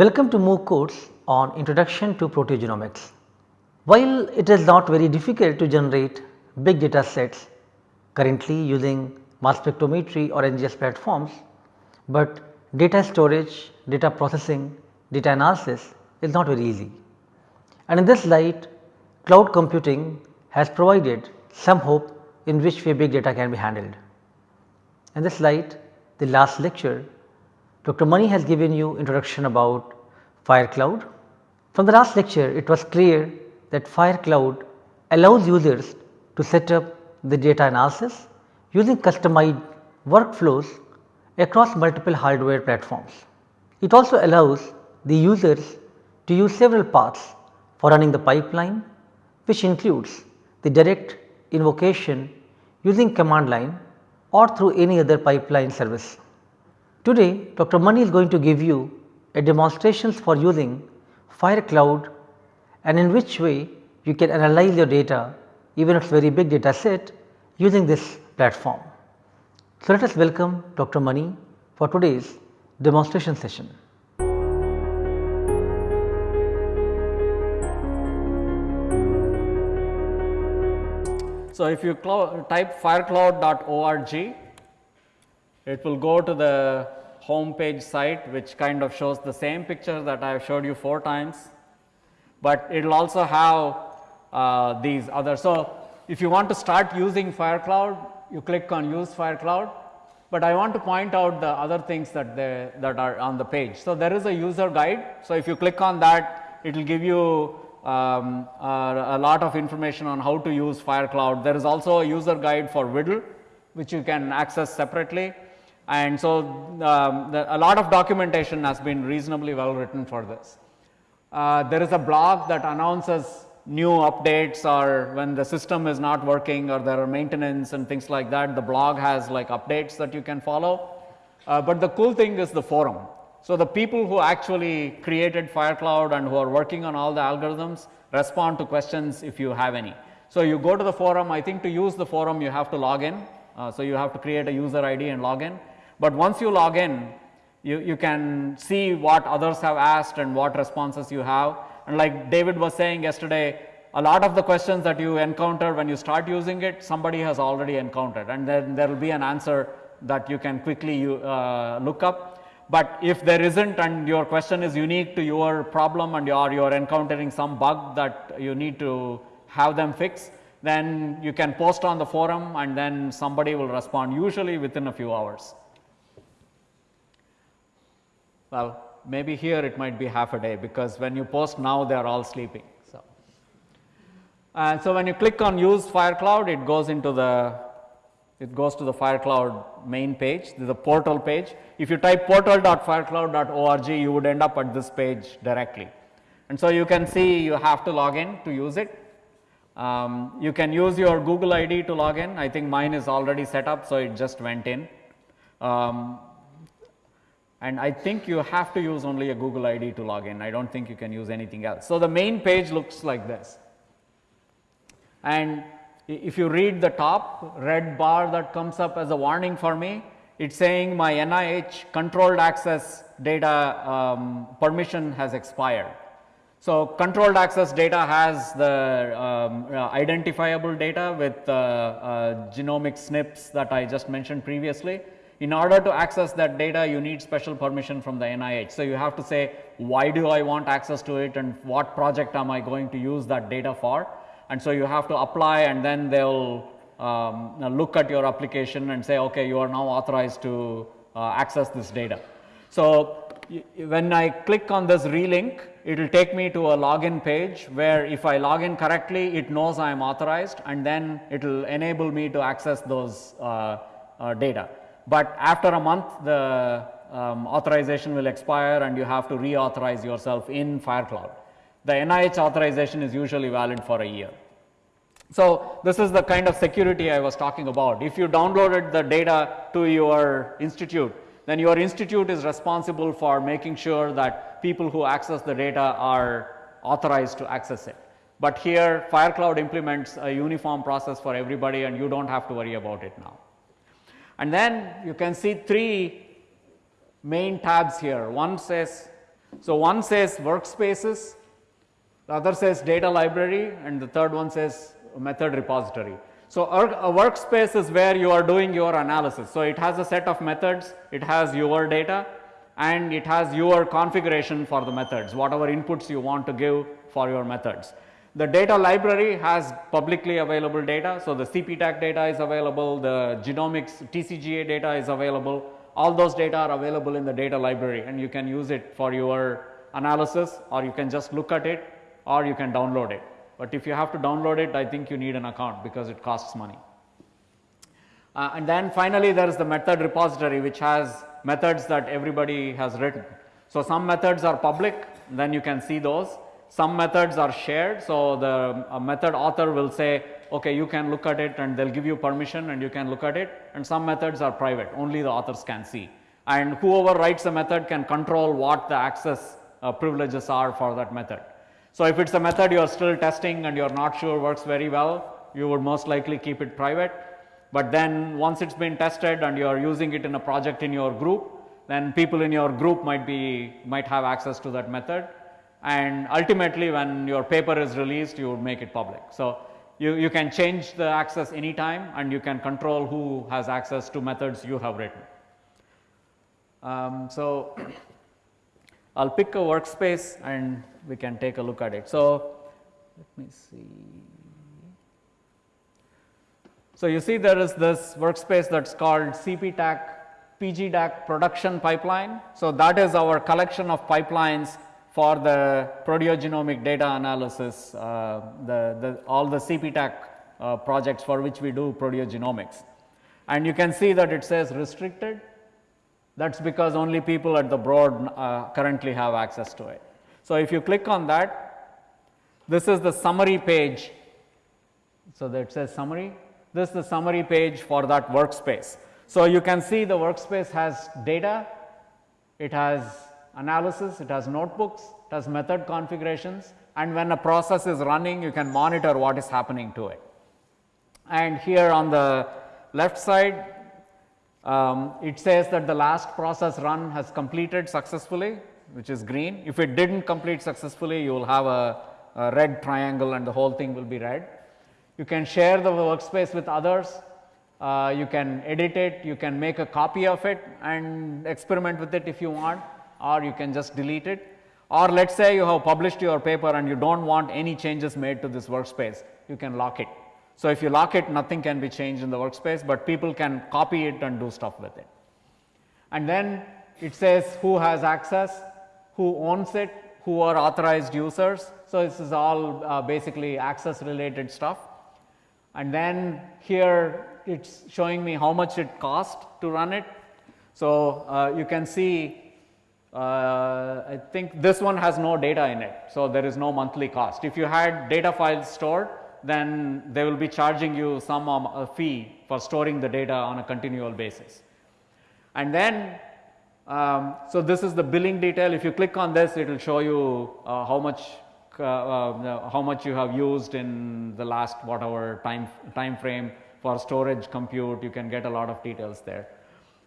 Welcome to MOOC course on Introduction to Proteogenomics. While it is not very difficult to generate big data sets currently using mass spectrometry or NGS platforms, but data storage, data processing, data analysis is not very easy. And in this light cloud computing has provided some hope in which way big data can be handled. In this light the last lecture Dr. Mani has given you introduction about FireCloud. From the last lecture it was clear that FireCloud allows users to set up the data analysis using customized workflows across multiple hardware platforms. It also allows the users to use several paths for running the pipeline which includes the direct invocation using command line or through any other pipeline service. Today Dr. Mani is going to give you a demonstrations for using FireCloud and in which way you can analyze your data even if it is very big data set using this platform. So, let us welcome Dr. Mani for today's demonstration session. So, if you type firecloud.org, it will go to the home page site which kind of shows the same picture that I have showed you 4 times, but it will also have uh, these other. So, if you want to start using FireCloud, you click on use FireCloud, but I want to point out the other things that they, that are on the page. So, there is a user guide. So, if you click on that, it will give you um, uh, a lot of information on how to use FireCloud. There is also a user guide for WDL which you can access separately and so um, the, a lot of documentation has been reasonably well written for this. Uh, there is a blog that announces new updates or when the system is not working or there are maintenance and things like that the blog has like updates that you can follow. Uh, but the cool thing is the forum. So, the people who actually created FireCloud and who are working on all the algorithms respond to questions if you have any. So, you go to the forum I think to use the forum you have to log in. Uh, so, you have to create a user ID and log in, but once you log in you, you can see what others have asked and what responses you have. And like David was saying yesterday a lot of the questions that you encounter when you start using it somebody has already encountered. And then there will be an answer that you can quickly uh, look up. But if there isn't and your question is unique to your problem and you are you are encountering some bug that you need to have them fix, then you can post on the forum and then somebody will respond usually within a few hours. Well, maybe here it might be half a day because when you post now they are all sleeping. So, and so when you click on use FireCloud, it goes into the it goes to the FireCloud main page, the portal page. If you type portal.firecloud.org, you would end up at this page directly. And so, you can see you have to log in to use it. Um, you can use your Google ID to log in. I think mine is already set up, so it just went in. Um, and I think you have to use only a Google ID to log in. I do not think you can use anything else. So, the main page looks like this. And if you read the top red bar that comes up as a warning for me, it is saying my NIH controlled access data um, permission has expired. So, controlled access data has the um, uh, identifiable data with uh, uh, genomic SNPs that I just mentioned previously. In order to access that data, you need special permission from the NIH. So, you have to say why do I want access to it and what project am I going to use that data for and so you have to apply and then they will um, look at your application and say okay you are now authorized to uh, access this data. So, when I click on this relink it will take me to a login page where if I log in correctly it knows I am authorized and then it will enable me to access those uh, uh, data. But after a month the um, authorization will expire and you have to reauthorize yourself in FireCloud the NIH authorization is usually valid for a year. So, this is the kind of security I was talking about. If you downloaded the data to your institute, then your institute is responsible for making sure that people who access the data are authorized to access it. But here FireCloud implements a uniform process for everybody and you do not have to worry about it now. And then you can see three main tabs here. One says So, one says workspaces, the other says data library and the third one says method repository. So, a workspace is where you are doing your analysis. So, it has a set of methods, it has your data and it has your configuration for the methods, whatever inputs you want to give for your methods. The data library has publicly available data. So, the CPTAC data is available, the genomics TCGA data is available, all those data are available in the data library and you can use it for your analysis or you can just look at it or you can download it. But if you have to download it, I think you need an account because it costs money. Uh, and then finally, there is the method repository which has methods that everybody has written. So, some methods are public, then you can see those. Some methods are shared. So, the method author will say, okay, you can look at it and they will give you permission and you can look at it and some methods are private, only the authors can see. And whoever writes a method can control what the access uh, privileges are for that method. So, if it is a method you are still testing and you are not sure works very well, you would most likely keep it private. But then once it has been tested and you are using it in a project in your group, then people in your group might be might have access to that method and ultimately when your paper is released you would make it public. So, you, you can change the access anytime and you can control who has access to methods you have written. Um, so, I will pick a workspace and we can take a look at it. So, let me see. So, you see there is this workspace that is called CPTAC PGDAC production pipeline. So, that is our collection of pipelines for the proteogenomic data analysis, uh, the, the, all the CPTAC uh, projects for which we do proteogenomics. And you can see that it says restricted, that is because only people at the broad uh, currently have access to it. So, if you click on that, this is the summary page. So, that says summary, this is the summary page for that workspace. So, you can see the workspace has data, it has analysis, it has notebooks, it has method configurations and when a process is running you can monitor what is happening to it. And here on the left side um, it says that the last process run has completed successfully which is green. If it did not complete successfully, you will have a, a, red triangle and the whole thing will be red. You can share the workspace with others, uh, you can edit it, you can make a copy of it and experiment with it if you want or you can just delete it. Or let us say you have published your paper and you do not want any changes made to this workspace, you can lock it. So, if you lock it nothing can be changed in the workspace, but people can copy it and do stuff with it. And then it says who has access, who owns it, who are authorized users. So, this is all uh, basically access related stuff. And then here it is showing me how much it cost to run it. So, uh, you can see uh, I think this one has no data in it. So, there is no monthly cost. If you had data files stored then they will be charging you some um, fee for storing the data on a continual basis. And then um, so, this is the billing detail if you click on this it will show you uh, how much uh, uh, how much you have used in the last whatever time time frame for storage compute you can get a lot of details there.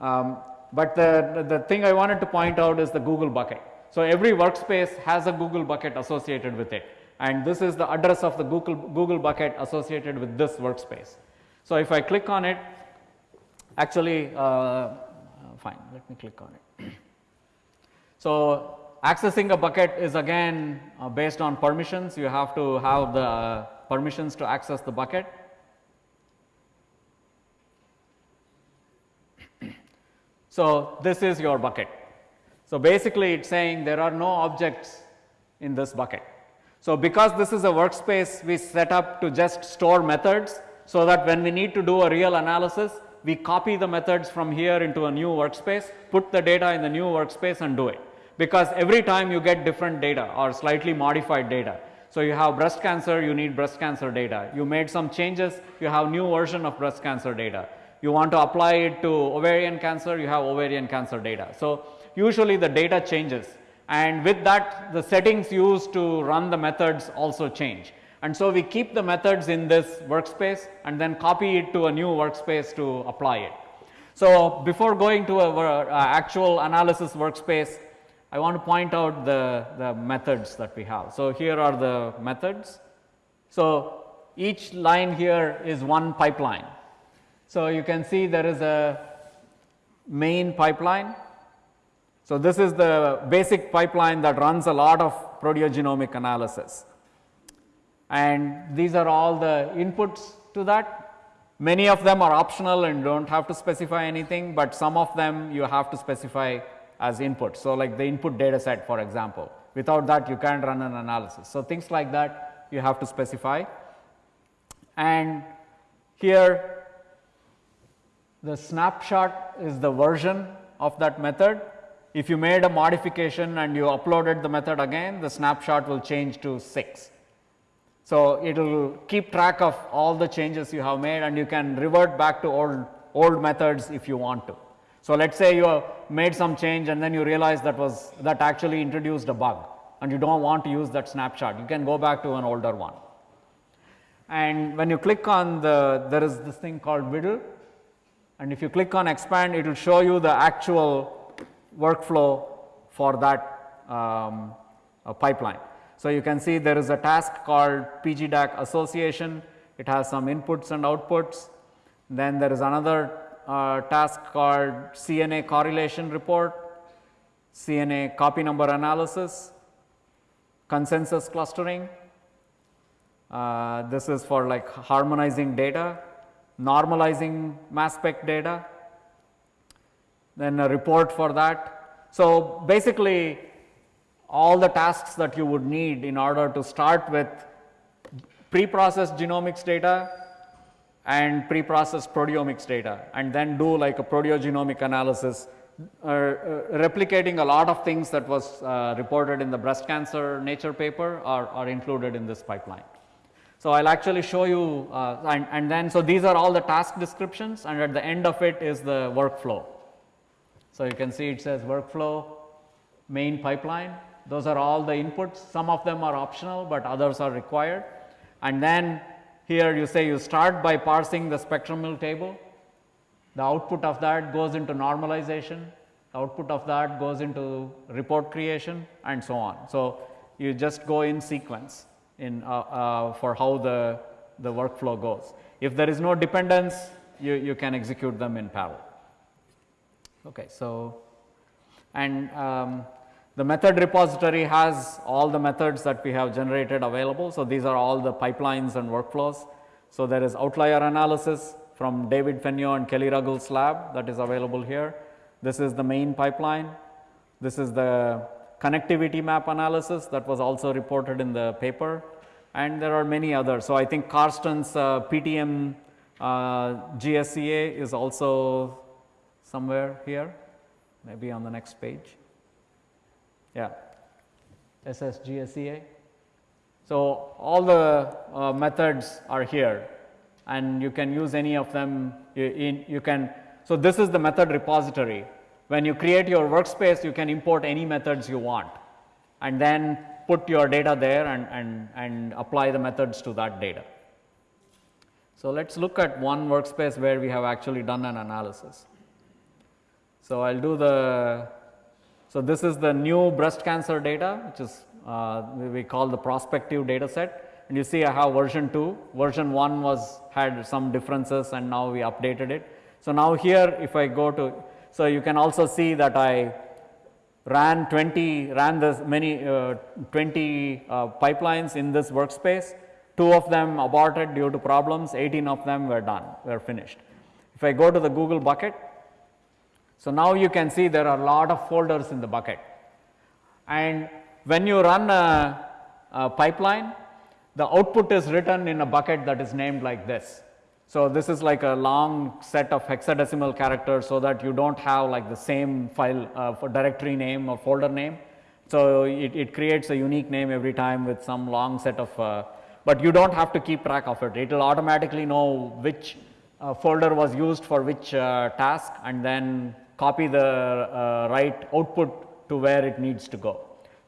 Um, but the, the thing I wanted to point out is the Google bucket. So, every workspace has a Google bucket associated with it and this is the address of the Google, Google bucket associated with this workspace. So, if I click on it actually uh, fine let me click on it. So, accessing a bucket is again uh, based on permissions you have to have the uh, permissions to access the bucket. So, this is your bucket. So, basically it is saying there are no objects in this bucket. So, because this is a workspace we set up to just store methods so that when we need to do a real analysis we copy the methods from here into a new workspace, put the data in the new workspace and do it because every time you get different data or slightly modified data. So, you have breast cancer, you need breast cancer data. You made some changes, you have new version of breast cancer data. You want to apply it to ovarian cancer, you have ovarian cancer data. So, usually the data changes and with that the settings used to run the methods also change. And so, we keep the methods in this workspace and then copy it to a new workspace to apply it. So, before going to our uh, actual analysis workspace, I want to point out the, the methods that we have. So, here are the methods. So, each line here is one pipeline. So, you can see there is a main pipeline. So, this is the basic pipeline that runs a lot of proteogenomic analysis and these are all the inputs to that. Many of them are optional and do not have to specify anything, but some of them you have to specify as input. So, like the input data set for example, without that you can't run an analysis. So, things like that you have to specify and here the snapshot is the version of that method. If you made a modification and you uploaded the method again, the snapshot will change to 6. So, it will keep track of all the changes you have made and you can revert back to old, old methods if you want to. So, let us say you have made some change and then you realize that was that actually introduced a bug and you do not want to use that snapshot, you can go back to an older one. And when you click on the, there is this thing called WDL and if you click on expand, it will show you the actual workflow for that um, uh, pipeline. So, you can see there is a task called PGDAC association, it has some inputs and outputs. Then there is another uh, task called CNA correlation report, CNA copy number analysis, consensus clustering. Uh, this is for like harmonizing data, normalizing mass spec data, then a report for that. So, basically all the tasks that you would need in order to start with pre-processed genomics data and pre-processed proteomics data and then do like a proteogenomic analysis uh, uh, replicating a lot of things that was uh, reported in the breast cancer nature paper are, are included in this pipeline. So, I will actually show you uh, and, and then so these are all the task descriptions and at the end of it is the workflow. So, you can see it says workflow main pipeline those are all the inputs, some of them are optional, but others are required. And then here you say you start by parsing the spectral table, the output of that goes into normalization, the output of that goes into report creation and so on. So, you just go in sequence in uh, uh, for how the, the workflow goes. If there is no dependence, you, you can execute them in parallel. Okay, so, and um, the method repository has all the methods that we have generated available. So, these are all the pipelines and workflows. So, there is outlier analysis from David Fenyö and Kelly Ruggles lab that is available here. This is the main pipeline. This is the connectivity map analysis that was also reported in the paper and there are many others. So, I think Karsten's uh, PTM uh, GSEA is also somewhere here maybe on the next page. Yeah, SSGSEA. So, all the uh, methods are here and you can use any of them in you can. So, this is the method repository. When you create your workspace, you can import any methods you want and then put your data there and, and, and apply the methods to that data. So, let us look at one workspace where we have actually done an analysis. So, I will do the so, this is the new breast cancer data which is uh, we call the prospective data set and you see I have version 2, version 1 was had some differences and now we updated it. So, now here if I go to, so you can also see that I ran 20, ran this many uh, 20 uh, pipelines in this workspace, 2 of them aborted due to problems, 18 of them were done, were finished. If I go to the Google bucket, so, now you can see there are a lot of folders in the bucket and when you run a, a pipeline the output is written in a bucket that is named like this. So, this is like a long set of hexadecimal characters so that you do not have like the same file uh, for directory name or folder name. So, it, it, creates a unique name every time with some long set of, uh, but you do not have to keep track of it. It will automatically know which uh, folder was used for which uh, task and then copy the uh, right output to where it needs to go.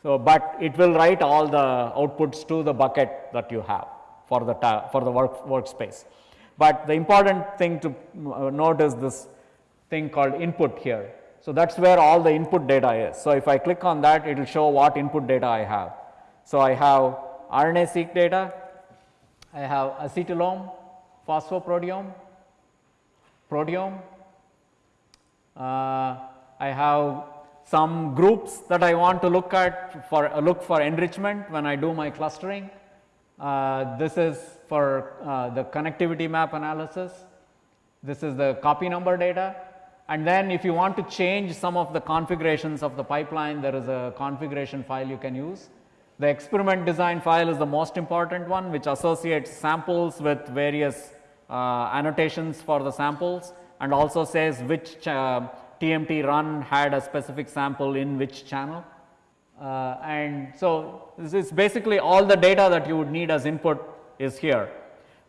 So, but it will write all the outputs to the bucket that you have for the for the work workspace. But the important thing to uh, note is this thing called input here. So, that is where all the input data is. So, if I click on that it will show what input data I have. So, I have RNA-seq data, I have acetylome, phosphoproteome, proteome, uh, I have some groups that I want to look at for uh, look for enrichment when I do my clustering. Uh, this is for uh, the connectivity map analysis. This is the copy number data and then if you want to change some of the configurations of the pipeline there is a configuration file you can use. The experiment design file is the most important one which associates samples with various uh, annotations for the samples and also says which TMT run had a specific sample in which channel. Uh, and so, this is basically all the data that you would need as input is here.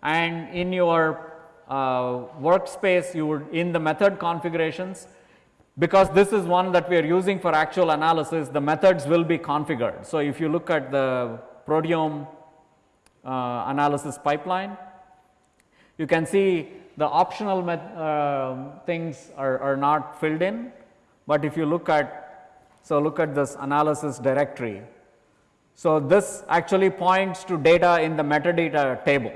And in your uh, workspace, you would in the method configurations, because this is one that we are using for actual analysis, the methods will be configured. So, if you look at the proteome uh, analysis pipeline, you can see the optional uh, things are, are not filled in, but if you look at so look at this analysis directory. So, this actually points to data in the metadata table.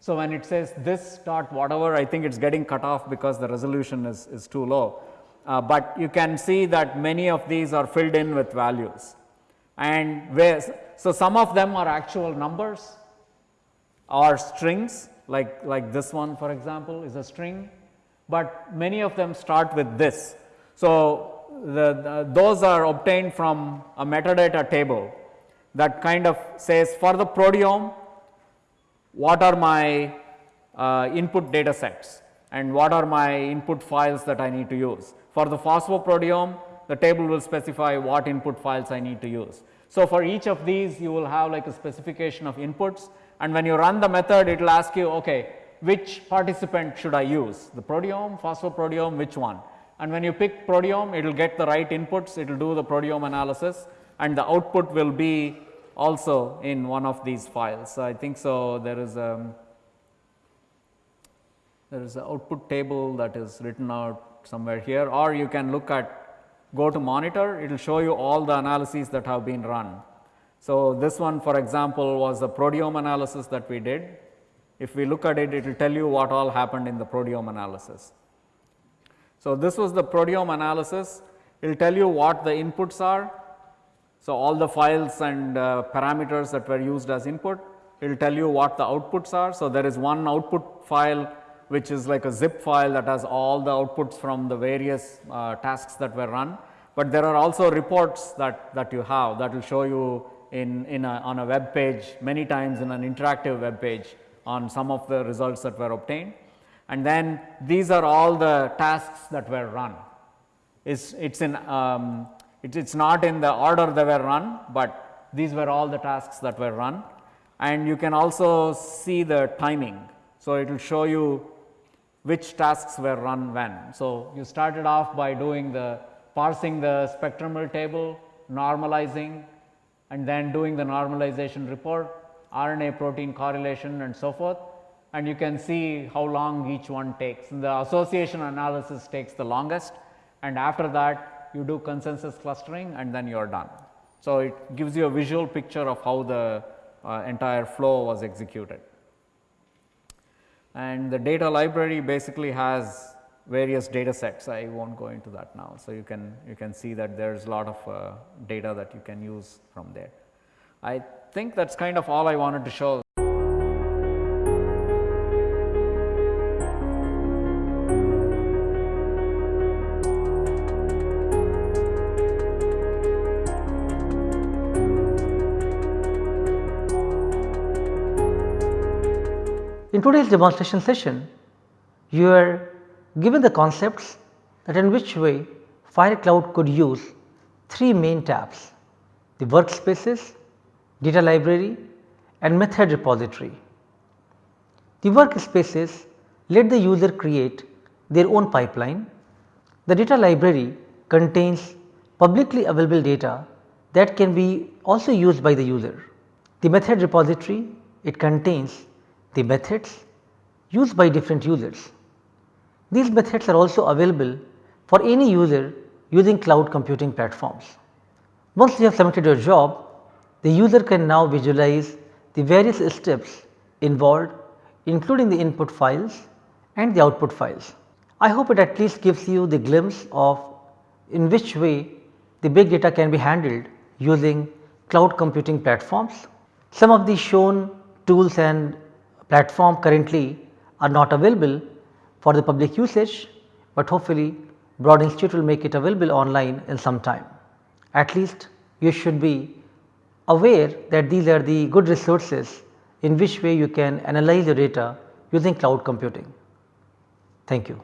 So, when it says this dot whatever I think it is getting cut off because the resolution is, is too low, uh, but you can see that many of these are filled in with values and where so some of them are actual numbers or strings like, like this one for example is a string, but many of them start with this. So, the, the, those are obtained from a metadata table that kind of says for the proteome what are my uh, input data sets? And what are my input files that I need to use. For the phosphoproteome the table will specify what input files I need to use. So, for each of these you will have like a specification of inputs. And when you run the method it will ask you okay which participant should I use? The proteome, phosphoproteome which one? And when you pick proteome it will get the right inputs. It will do the proteome analysis and the output will be also in one of these files. So, I think so there is a there is an output table that is written out somewhere here or you can look at go to monitor it will show you all the analyses that have been run. So, this one for example was the proteome analysis that we did. If we look at it, it will tell you what all happened in the proteome analysis. So, this was the proteome analysis, it will tell you what the inputs are. So, all the files and uh, parameters that were used as input, it will tell you what the outputs are. So, there is one output file which is like a zip file that has all the outputs from the various uh, tasks that were run, but there are also reports that, that you have that will show you in, in a, on a web page many times in an interactive web page on some of the results that were obtained. And then these are all the tasks that were run. It's, it's, in, um, it, it's not in the order they were run, but these were all the tasks that were run. And you can also see the timing. So, it will show you which tasks were run when. So, you started off by doing the parsing the spectral table, normalizing, and then doing the normalization report, RNA protein correlation and so forth and you can see how long each one takes. And the association analysis takes the longest and after that you do consensus clustering and then you are done. So, it gives you a visual picture of how the uh, entire flow was executed. And the data library basically has various data sets. I will not go into that now. So, you can you can see that there is a lot of uh, data that you can use from there. I think that is kind of all I wanted to show. In today's demonstration session, you are given the concepts that in which way FireCloud could use three main tabs the workspaces, data library and method repository. The workspaces let the user create their own pipeline. The data library contains publicly available data that can be also used by the user. The method repository it contains the methods used by different users. These methods are also available for any user using cloud computing platforms. Once you have submitted your job, the user can now visualize the various steps involved including the input files and the output files. I hope it at least gives you the glimpse of in which way the big data can be handled using cloud computing platforms. Some of the shown tools and platform currently are not available for the public usage, but hopefully Broad Institute will make it available online in some time. At least you should be aware that these are the good resources in which way you can analyze your data using cloud computing. Thank you.